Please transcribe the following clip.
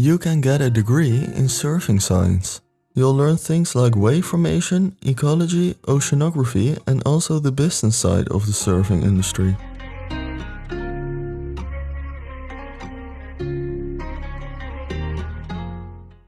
You can get a degree in surfing science. You'll learn things like wave formation, ecology, oceanography and also the business side of the surfing industry.